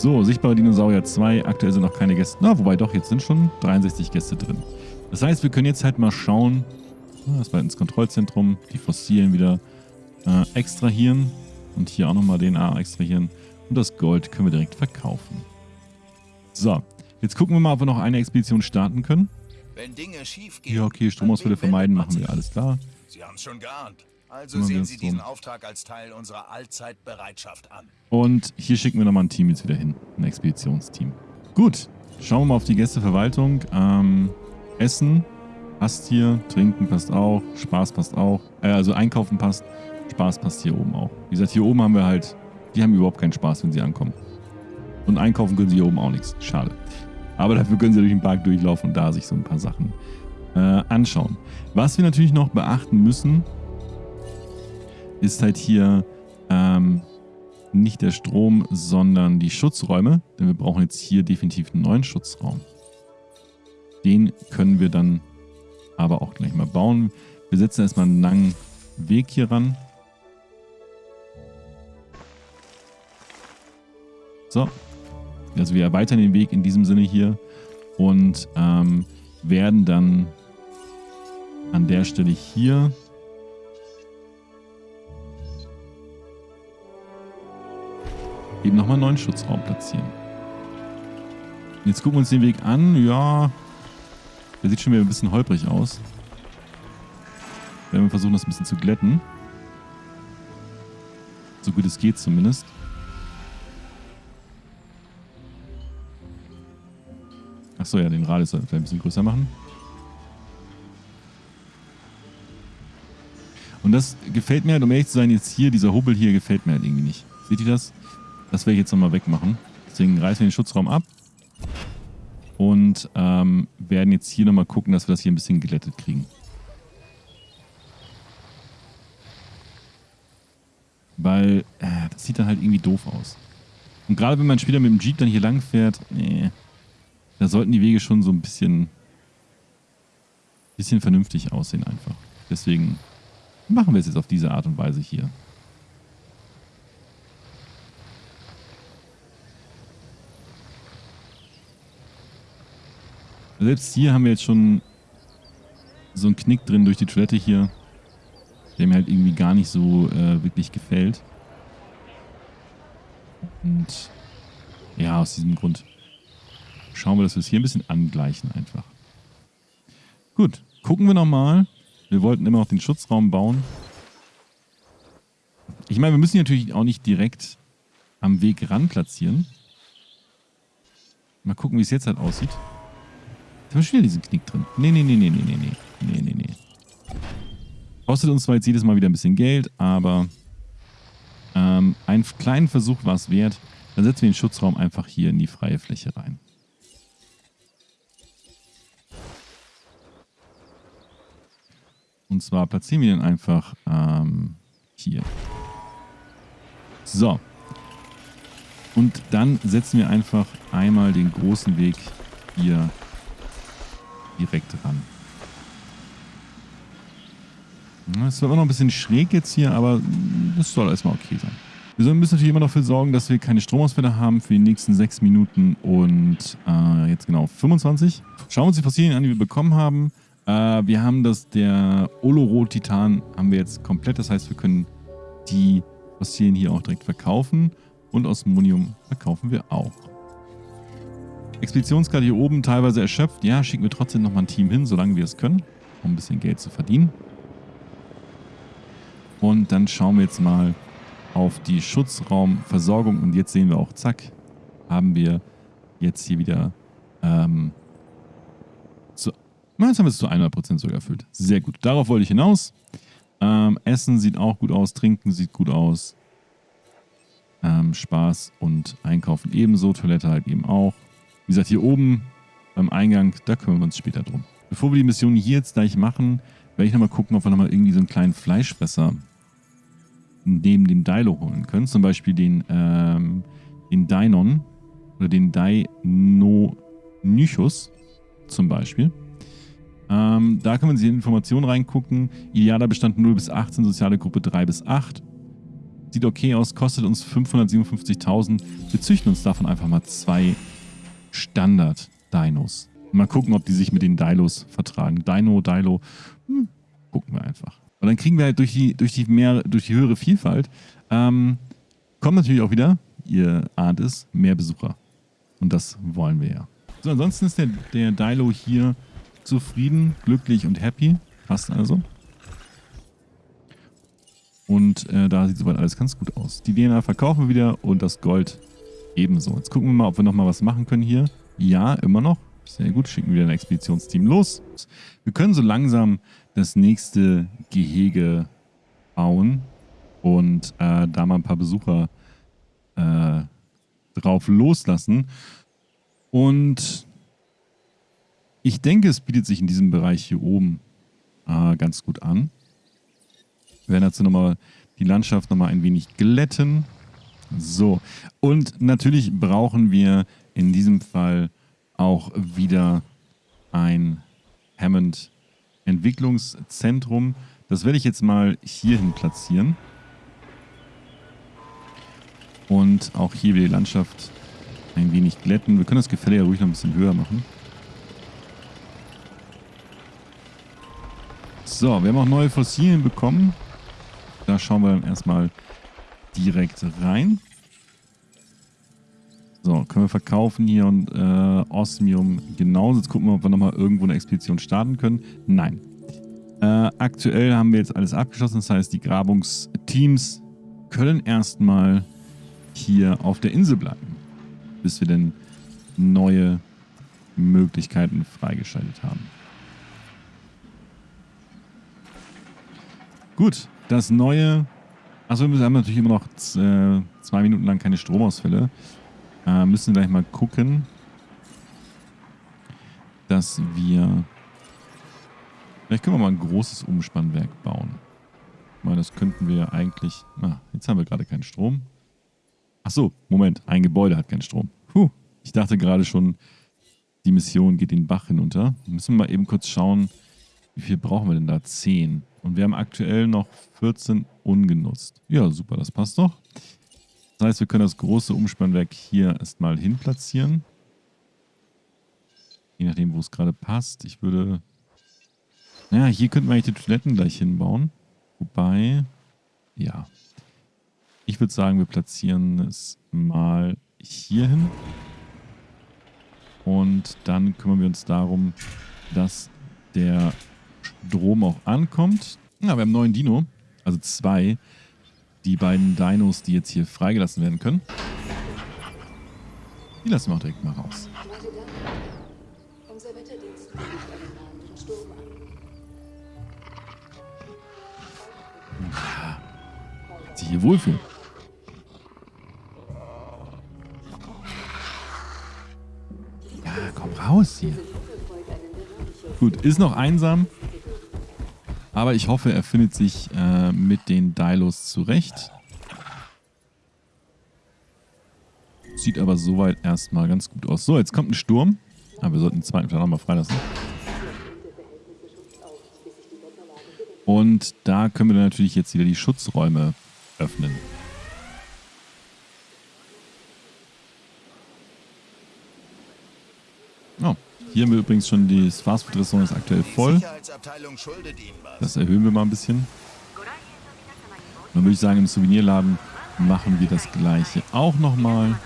So, sichtbare Dinosaurier 2. Aktuell sind noch keine Gäste. Na, wobei doch, jetzt sind schon 63 Gäste drin. Das heißt, wir können jetzt halt mal schauen. Das war ins Kontrollzentrum. Die Fossilien wieder äh, extrahieren. Und hier auch nochmal DNA extrahieren. Und das Gold können wir direkt verkaufen. So, jetzt gucken wir mal, ob wir noch eine Expedition starten können. Wenn Dinge schief gehen, Ja, okay, Stromausfälle vermeiden machen wir, alles klar. Sie haben es schon geahnt. Also sehen Sie diesen Auftrag als Teil unserer Allzeitbereitschaft an. Und hier schicken wir nochmal ein Team jetzt wieder hin. Ein Expeditionsteam. Gut, schauen wir mal auf die Gästeverwaltung. Ähm, Essen passt hier, Trinken passt auch, Spaß passt auch. Äh, also Einkaufen passt, Spaß passt hier oben auch. Wie gesagt, hier oben haben wir halt, die haben überhaupt keinen Spaß, wenn sie ankommen. Und einkaufen können sie hier oben auch nichts. Schade. Aber dafür können sie durch den Park durchlaufen und da sich so ein paar Sachen äh, anschauen. Was wir natürlich noch beachten müssen, ist halt hier ähm, nicht der Strom, sondern die Schutzräume. Denn wir brauchen jetzt hier definitiv einen neuen Schutzraum. Den können wir dann aber auch gleich mal bauen. Wir setzen erstmal einen langen Weg hier ran. So. Also wir erweitern den Weg in diesem Sinne hier und ähm, werden dann an der Stelle hier eben nochmal einen neuen Schutzraum platzieren. Jetzt gucken wir uns den Weg an. Ja, der sieht schon wieder ein bisschen holprig aus. Werden wir versuchen, das ein bisschen zu glätten. So gut es geht zumindest. Achso, ja, den Radius sollten wir ein bisschen größer machen. Und das gefällt mir halt, um ehrlich zu sein, jetzt hier, dieser Hubbel hier gefällt mir halt irgendwie nicht. Seht ihr das? Das werde ich jetzt nochmal wegmachen. Deswegen reißen wir den Schutzraum ab. Und ähm, werden jetzt hier nochmal gucken, dass wir das hier ein bisschen glättet kriegen. Weil äh, das sieht dann halt irgendwie doof aus. Und gerade wenn man später mit dem Jeep dann hier lang fährt, nee, da sollten die Wege schon so ein bisschen, bisschen vernünftig aussehen einfach. Deswegen machen wir es jetzt auf diese Art und Weise hier. Selbst hier haben wir jetzt schon so einen Knick drin durch die Toilette hier, der mir halt irgendwie gar nicht so äh, wirklich gefällt. Und ja, aus diesem Grund schauen wir, dass wir es hier ein bisschen angleichen einfach. Gut, gucken wir nochmal. Wir wollten immer noch den Schutzraum bauen. Ich meine, wir müssen natürlich auch nicht direkt am Weg ran platzieren. Mal gucken, wie es jetzt halt aussieht. Jetzt haben wir schon wieder diesen Knick drin. Nee, nee, nee, nee, nee, nee, nee. Nee, nee, nee. Kostet uns zwar jetzt jedes Mal wieder ein bisschen Geld, aber ähm, einen kleinen Versuch war es wert. Dann setzen wir den Schutzraum einfach hier in die freie Fläche rein. Und zwar platzieren wir den einfach ähm, hier. So. Und dann setzen wir einfach einmal den großen Weg hier direkt ran. Es zwar immer noch ein bisschen schräg jetzt hier, aber das soll erstmal okay sein. Wir müssen natürlich immer dafür sorgen, dass wir keine Stromausfälle haben für die nächsten 6 Minuten und äh, jetzt genau 25. Schauen wir uns die Fossilien an, die wir bekommen haben. Äh, wir haben das, der Oloro-Titan haben wir jetzt komplett. Das heißt, wir können die Fossilien hier auch direkt verkaufen. Und Osmonium verkaufen wir auch. Expeditionskarte hier oben teilweise erschöpft. Ja, schicken wir trotzdem nochmal ein Team hin, solange wir es können, um ein bisschen Geld zu verdienen. Und dann schauen wir jetzt mal auf die Schutzraumversorgung. Und jetzt sehen wir auch, zack, haben wir jetzt hier wieder ähm, zu, jetzt haben wir es zu 100% sogar erfüllt. Sehr gut. Darauf wollte ich hinaus. Ähm, Essen sieht auch gut aus, Trinken sieht gut aus. Ähm, Spaß und Einkaufen ebenso, Toilette halt eben auch. Wie gesagt, hier oben beim Eingang, da kümmern wir uns später drum. Bevor wir die Mission hier jetzt gleich machen, werde ich nochmal gucken, ob wir nochmal irgendwie so einen kleinen Fleischfresser neben dem Dilo holen können. Zum Beispiel den, ähm, den Dynon oder den Deinonychus zum Beispiel. Ähm, da kann man sich in Informationen reingucken. Idealer Bestand 0 bis 18, soziale Gruppe 3 bis 8. Sieht okay aus, kostet uns 557.000. Wir züchten uns davon einfach mal zwei Standard-Dinos. Mal gucken, ob die sich mit den Dilos vertragen. Dino, Dilo, hm, gucken wir einfach. Und dann kriegen wir halt durch die, durch die, mehr, durch die höhere Vielfalt, ähm, kommt natürlich auch wieder, ihr ahnt es, mehr Besucher. Und das wollen wir ja. So, ansonsten ist der, der Dilo hier zufrieden, glücklich und happy. Passt also. Und äh, da sieht soweit alles ganz gut aus. Die DNA verkaufen wir wieder und das Gold ebenso. Jetzt gucken wir mal, ob wir nochmal was machen können hier. Ja, immer noch. Sehr gut, schicken wir ein Expeditionsteam los. Wir können so langsam das nächste Gehege bauen und äh, da mal ein paar Besucher äh, drauf loslassen. Und ich denke, es bietet sich in diesem Bereich hier oben äh, ganz gut an. Wir werden dazu nochmal die Landschaft nochmal ein wenig glätten. So, und natürlich brauchen wir in diesem Fall auch wieder ein Hammond Entwicklungszentrum. Das werde ich jetzt mal hierhin platzieren. Und auch hier wieder die Landschaft ein wenig glätten. Wir können das Gefälle ja ruhig noch ein bisschen höher machen. So, wir haben auch neue Fossilien bekommen. Da schauen wir dann erstmal direkt rein. So, können wir verkaufen hier und äh, Osmium genauso. Jetzt gucken wir, ob wir nochmal irgendwo eine Expedition starten können. Nein. Äh, aktuell haben wir jetzt alles abgeschlossen. Das heißt, die Grabungsteams können erstmal hier auf der Insel bleiben, bis wir denn neue Möglichkeiten freigeschaltet haben. Gut, das neue... Achso, wir haben natürlich immer noch äh, zwei Minuten lang keine Stromausfälle. Äh, müssen gleich mal gucken, dass wir... Vielleicht können wir mal ein großes Umspannwerk bauen. Weil das könnten wir eigentlich... Ah, jetzt haben wir gerade keinen Strom. Achso, Moment. Ein Gebäude hat keinen Strom. Puh, ich dachte gerade schon, die Mission geht den Bach hinunter. Müssen wir mal eben kurz schauen, wie viel brauchen wir denn da? 10. Und wir haben aktuell noch 14 ungenutzt. Ja, super, das passt doch. Das heißt, wir können das große Umspannwerk hier erstmal hin platzieren. Je nachdem, wo es gerade passt. Ich würde... Naja, hier könnten wir eigentlich die Toiletten gleich hinbauen. Wobei... Ja. Ich würde sagen, wir platzieren es mal hier hin. Und dann kümmern wir uns darum, dass der Strom auch ankommt. Ja, wir haben neuen Dino. Also zwei die beiden Dinos, die jetzt hier freigelassen werden können. Die lassen wir auch direkt mal raus. Ja, sich hier wohlfühlen. Ja, komm raus hier. Gut, ist noch einsam. Aber ich hoffe, er findet sich äh, mit den Dilos zurecht. Sieht aber soweit erstmal ganz gut aus. So, jetzt kommt ein Sturm. Aber wir sollten den zweiten vielleicht nochmal freilassen. Und da können wir dann natürlich jetzt wieder die Schutzräume öffnen. Oh, hier haben wir übrigens schon das Fastfood-Restaurant ist aktuell voll. Das erhöhen wir mal ein bisschen. Dann würde ich sagen, im Souvenirladen machen wir das gleiche auch nochmal.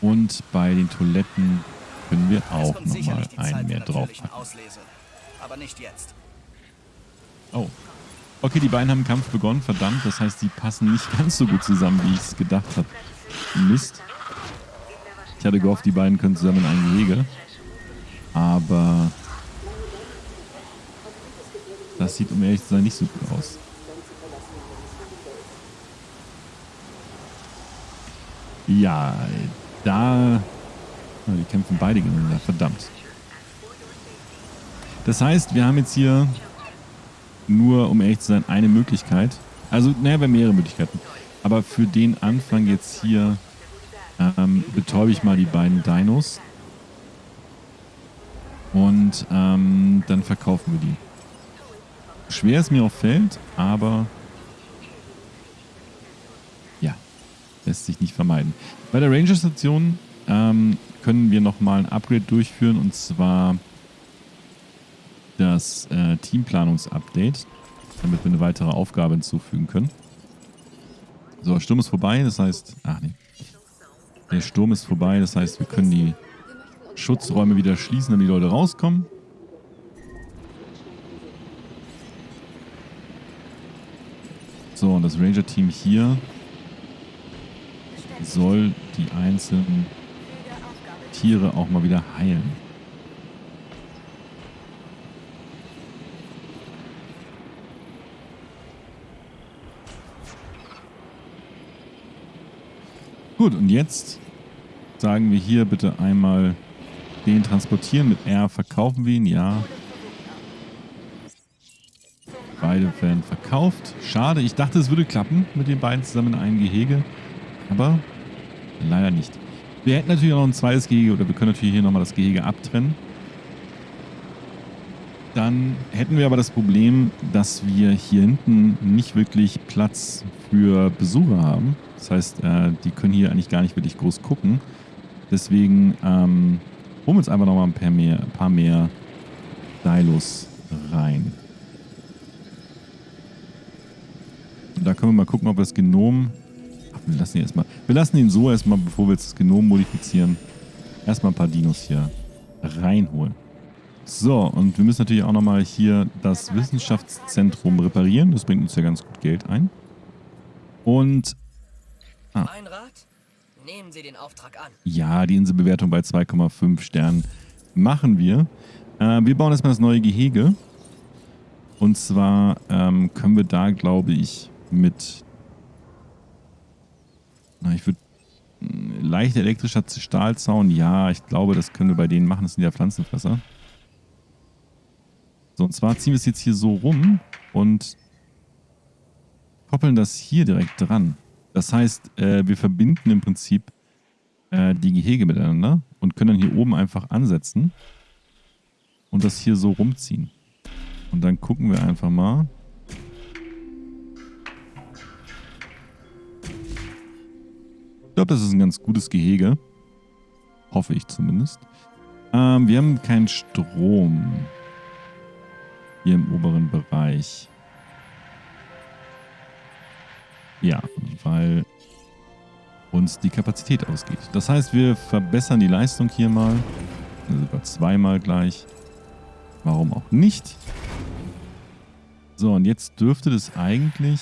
Und bei den Toiletten können wir auch nochmal einen mehr draufpacken. Oh. Okay, die beiden haben einen Kampf begonnen, verdammt. Das heißt, die passen nicht ganz so gut zusammen, wie ich es gedacht habe. Mist. Ich hatte gehofft, die beiden können zusammen in ein Gehege. Aber das sieht, um ehrlich zu sein, nicht so gut aus. Ja, da... Die kämpfen beide gegeneinander, verdammt. Das heißt, wir haben jetzt hier nur, um ehrlich zu sein, eine Möglichkeit. Also, naja, wir haben mehrere Möglichkeiten. Aber für den Anfang jetzt hier ähm, betäube ich mal die beiden Dinos. Und ähm, dann verkaufen wir die. schwer es mir auch fällt, aber ja, lässt sich nicht vermeiden. Bei der Ranger-Station ähm, können wir nochmal ein Upgrade durchführen und zwar das äh, Teamplanungs-Update, damit wir eine weitere Aufgabe hinzufügen können. So, Sturm ist vorbei, das heißt, ach nee, der Sturm ist vorbei, das heißt, wir können die Schutzräume wieder schließen, damit die Leute rauskommen. So, und das Ranger-Team hier soll die einzelnen Tiere auch mal wieder heilen. Gut, und jetzt sagen wir hier bitte einmal den transportieren. Mit R verkaufen wir ihn, ja. Beide werden verkauft. Schade, ich dachte, es würde klappen mit den beiden zusammen in einem Gehege. Aber leider nicht. Wir hätten natürlich auch noch ein zweites Gehege oder wir können natürlich hier nochmal das Gehege abtrennen. Dann hätten wir aber das Problem, dass wir hier hinten nicht wirklich Platz für Besucher haben. Das heißt, äh, die können hier eigentlich gar nicht wirklich groß gucken. Deswegen ähm, holen wir uns einfach nochmal ein paar mehr, ein paar mehr Dilos rein. Da können wir mal gucken, ob wir das Genom... Ach, wir lassen ihn erstmal. Wir lassen ihn so erstmal, bevor wir jetzt das Genom modifizieren. Erstmal ein paar Dinos hier reinholen. So, und wir müssen natürlich auch nochmal hier das Wissenschaftszentrum reparieren. Das bringt uns ja ganz gut Geld ein. Und... Ah. Ein Rat? Nehmen Sie den Auftrag an. Ja, die Inselbewertung bei 2,5 Sternen machen wir. Äh, wir bauen erstmal das neue Gehege. Und zwar ähm, können wir da, glaube ich, mit... Na, ich würde... Leicht elektrischer Stahlzaun, ja, ich glaube, das können wir bei denen machen. Das sind ja Pflanzenfresser. So, und zwar ziehen wir es jetzt hier so rum und koppeln das hier direkt dran. Das heißt, äh, wir verbinden im Prinzip äh, die Gehege miteinander und können dann hier oben einfach ansetzen und das hier so rumziehen. Und dann gucken wir einfach mal. Ich glaube, das ist ein ganz gutes Gehege. Hoffe ich zumindest. Ähm, wir haben keinen Strom hier im oberen Bereich. Ja, weil uns die Kapazität ausgeht. Das heißt, wir verbessern die Leistung hier mal. Also sogar zweimal gleich. Warum auch nicht? So, und jetzt dürfte das eigentlich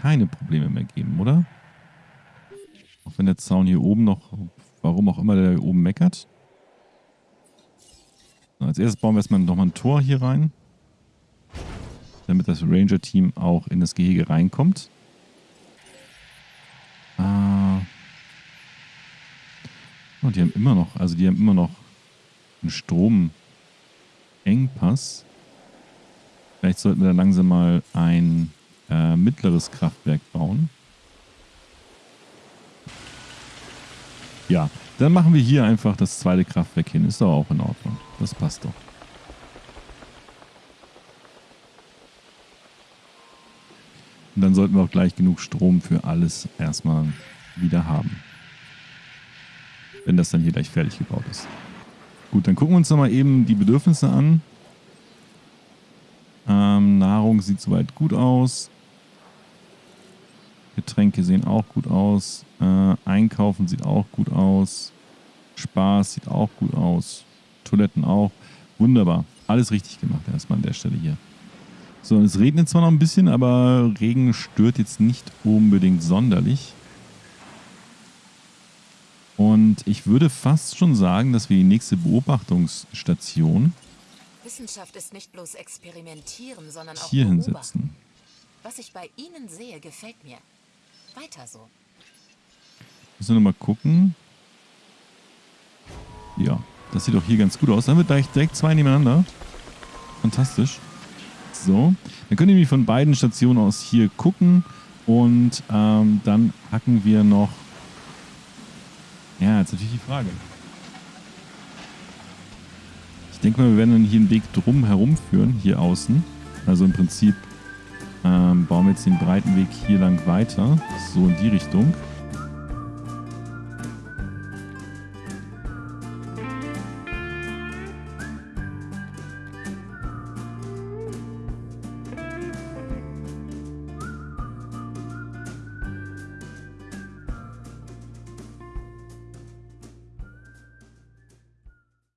keine Probleme mehr geben, oder? Auch wenn der Zaun hier oben noch, warum auch immer der hier oben meckert. So, als erstes bauen wir erstmal nochmal ein Tor hier rein damit das Ranger-Team auch in das Gehege reinkommt. Ah. Oh, die haben immer noch, also die haben immer noch einen Stromengpass. Vielleicht sollten wir da langsam mal ein äh, mittleres Kraftwerk bauen. Ja, dann machen wir hier einfach das zweite Kraftwerk hin. Ist doch auch in Ordnung. Das passt doch. Dann sollten wir auch gleich genug Strom für alles erstmal wieder haben. Wenn das dann hier gleich fertig gebaut ist. Gut, dann gucken wir uns nochmal eben die Bedürfnisse an. Ähm, Nahrung sieht soweit gut aus. Getränke sehen auch gut aus. Äh, Einkaufen sieht auch gut aus. Spaß sieht auch gut aus. Toiletten auch. Wunderbar. Alles richtig gemacht erstmal an der Stelle hier. So, es regnet zwar noch ein bisschen, aber Regen stört jetzt nicht unbedingt sonderlich. Und ich würde fast schon sagen, dass wir die nächste Beobachtungsstation Wissenschaft ist nicht bloß experimentieren, sondern auch hier hinsetzen. Was ich bei Ihnen sehe, gefällt mir. Weiter so. Müssen wir nochmal gucken. Ja, das sieht doch hier ganz gut aus. Dann wird gleich direkt zwei nebeneinander. Fantastisch. So, dann könnt ihr nämlich von beiden Stationen aus hier gucken und ähm, dann hacken wir noch. Ja, jetzt natürlich die Frage. Ich denke mal, wir werden dann hier einen Weg drum herum führen, hier außen. Also im Prinzip ähm, bauen wir jetzt den breiten Weg hier lang weiter. So in die Richtung.